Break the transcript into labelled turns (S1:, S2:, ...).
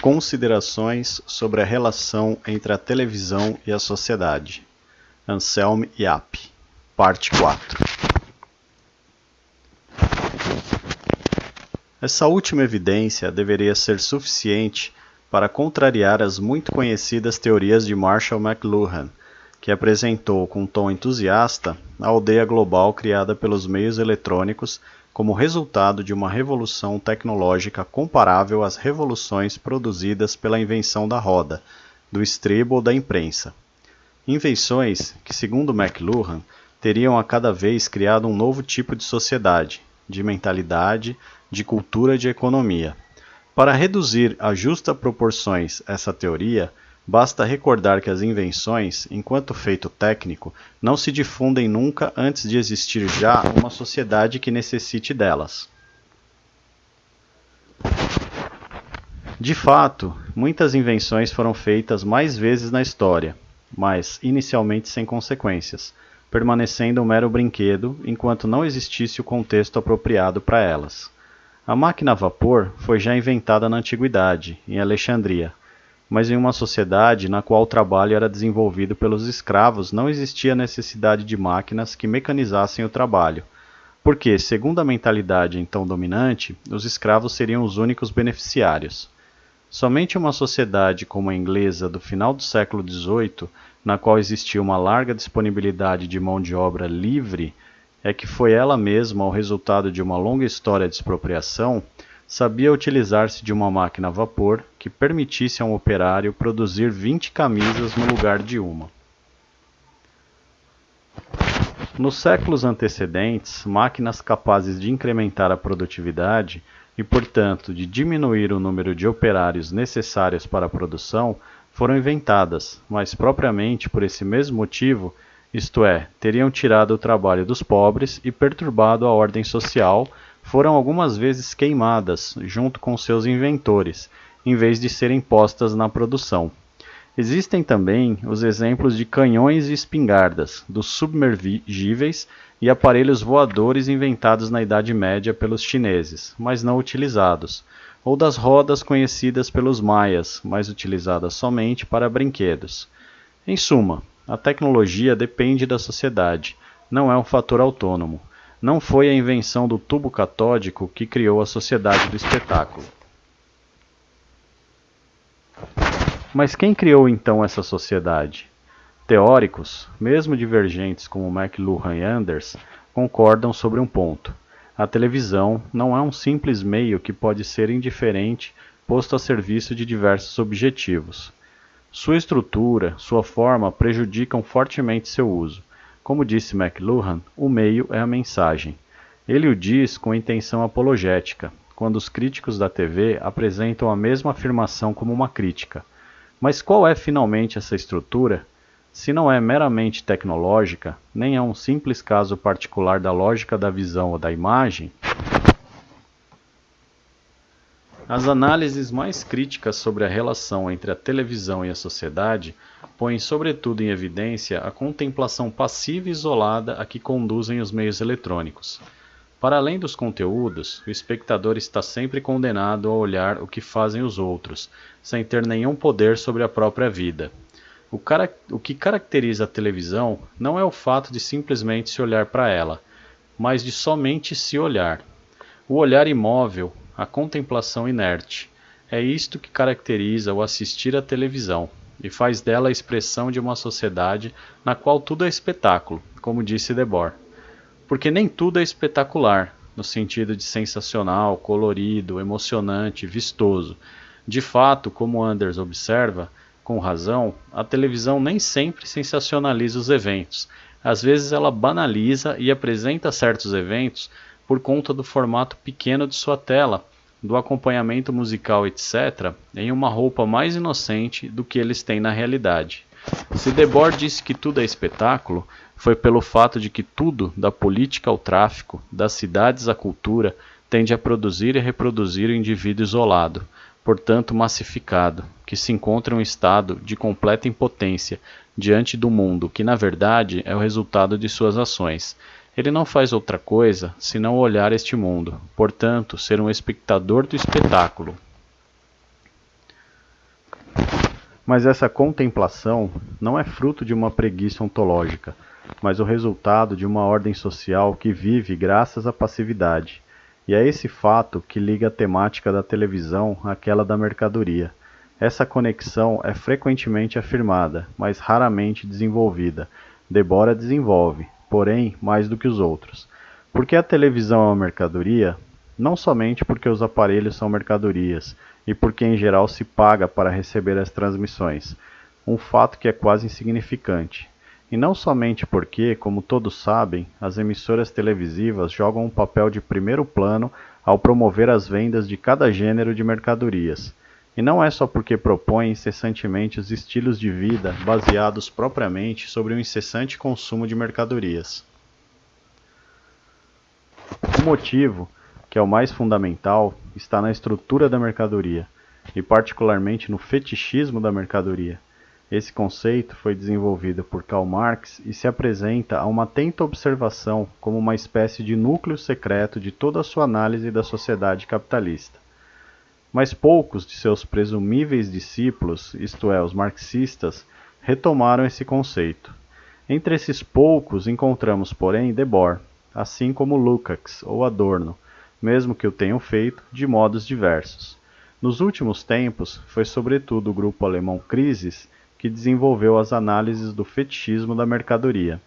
S1: Considerações sobre a relação entre a televisão e a sociedade. Anselm Yap, parte 4. Essa última evidência deveria ser suficiente para contrariar as muito conhecidas teorias de Marshall McLuhan que apresentou com tom entusiasta a aldeia global criada pelos meios eletrônicos como resultado de uma revolução tecnológica comparável às revoluções produzidas pela invenção da roda, do estribo ou da imprensa. Invenções que, segundo McLuhan, teriam a cada vez criado um novo tipo de sociedade, de mentalidade, de cultura e de economia. Para reduzir a justa proporções essa teoria, Basta recordar que as invenções, enquanto feito técnico, não se difundem nunca antes de existir já uma sociedade que necessite delas. De fato, muitas invenções foram feitas mais vezes na história, mas inicialmente sem consequências, permanecendo um mero brinquedo enquanto não existisse o contexto apropriado para elas. A máquina a vapor foi já inventada na antiguidade, em Alexandria, mas em uma sociedade na qual o trabalho era desenvolvido pelos escravos não existia necessidade de máquinas que mecanizassem o trabalho, porque, segundo a mentalidade então dominante, os escravos seriam os únicos beneficiários. Somente uma sociedade como a inglesa do final do século XVIII, na qual existia uma larga disponibilidade de mão de obra livre, é que foi ela mesma o resultado de uma longa história de expropriação, sabia utilizar-se de uma máquina a vapor que permitisse a um operário produzir 20 camisas no lugar de uma. Nos séculos antecedentes, máquinas capazes de incrementar a produtividade e, portanto, de diminuir o número de operários necessários para a produção foram inventadas, mas propriamente por esse mesmo motivo, isto é, teriam tirado o trabalho dos pobres e perturbado a ordem social foram algumas vezes queimadas junto com seus inventores, em vez de serem postas na produção. Existem também os exemplos de canhões e espingardas, dos submergíveis e aparelhos voadores inventados na Idade Média pelos chineses, mas não utilizados, ou das rodas conhecidas pelos maias, mas utilizadas somente para brinquedos. Em suma, a tecnologia depende da sociedade, não é um fator autônomo. Não foi a invenção do tubo catódico que criou a sociedade do espetáculo. Mas quem criou então essa sociedade? Teóricos, mesmo divergentes como McLuhan e Anders, concordam sobre um ponto. A televisão não é um simples meio que pode ser indiferente posto a serviço de diversos objetivos. Sua estrutura, sua forma prejudicam fortemente seu uso. Como disse McLuhan, o meio é a mensagem. Ele o diz com intenção apologética, quando os críticos da TV apresentam a mesma afirmação como uma crítica. Mas qual é finalmente essa estrutura? Se não é meramente tecnológica, nem é um simples caso particular da lógica da visão ou da imagem, as análises mais críticas sobre a relação entre a televisão e a sociedade põem sobretudo em evidência a contemplação passiva e isolada a que conduzem os meios eletrônicos. Para além dos conteúdos, o espectador está sempre condenado a olhar o que fazem os outros, sem ter nenhum poder sobre a própria vida. O, o que caracteriza a televisão não é o fato de simplesmente se olhar para ela, mas de somente se olhar. O olhar imóvel, a contemplação inerte. É isto que caracteriza o assistir à televisão e faz dela a expressão de uma sociedade na qual tudo é espetáculo, como disse Debord. Porque nem tudo é espetacular, no sentido de sensacional, colorido, emocionante, vistoso. De fato, como Anders observa, com razão, a televisão nem sempre sensacionaliza os eventos. Às vezes ela banaliza e apresenta certos eventos por conta do formato pequeno de sua tela, do acompanhamento musical, etc., em uma roupa mais inocente do que eles têm na realidade. Se Debord disse que tudo é espetáculo, foi pelo fato de que tudo, da política ao tráfico, das cidades à cultura, tende a produzir e reproduzir o indivíduo isolado, portanto massificado, que se encontra em um estado de completa impotência diante do mundo, que na verdade é o resultado de suas ações, ele não faz outra coisa senão olhar este mundo, portanto, ser um espectador do espetáculo. Mas essa contemplação não é fruto de uma preguiça ontológica, mas o resultado de uma ordem social que vive graças à passividade. E é esse fato que liga a temática da televisão àquela da mercadoria. Essa conexão é frequentemente afirmada, mas raramente desenvolvida. Debora desenvolve, porém, mais do que os outros. Porque a televisão é uma mercadoria? Não somente porque os aparelhos são mercadorias e porque em geral se paga para receber as transmissões, um fato que é quase insignificante. E não somente porque, como todos sabem, as emissoras televisivas jogam um papel de primeiro plano ao promover as vendas de cada gênero de mercadorias. E não é só porque propõem incessantemente os estilos de vida baseados propriamente sobre o incessante consumo de mercadorias. O motivo, que é o mais fundamental, está na estrutura da mercadoria, e particularmente no fetichismo da mercadoria. Esse conceito foi desenvolvido por Karl Marx e se apresenta a uma atenta observação como uma espécie de núcleo secreto de toda a sua análise da sociedade capitalista. Mas poucos de seus presumíveis discípulos, isto é, os marxistas, retomaram esse conceito. Entre esses poucos encontramos, porém, Debord, assim como Lukács ou Adorno, mesmo que o tenham feito de modos diversos. Nos últimos tempos, foi sobretudo o grupo alemão Crisis que desenvolveu as análises do fetichismo da mercadoria.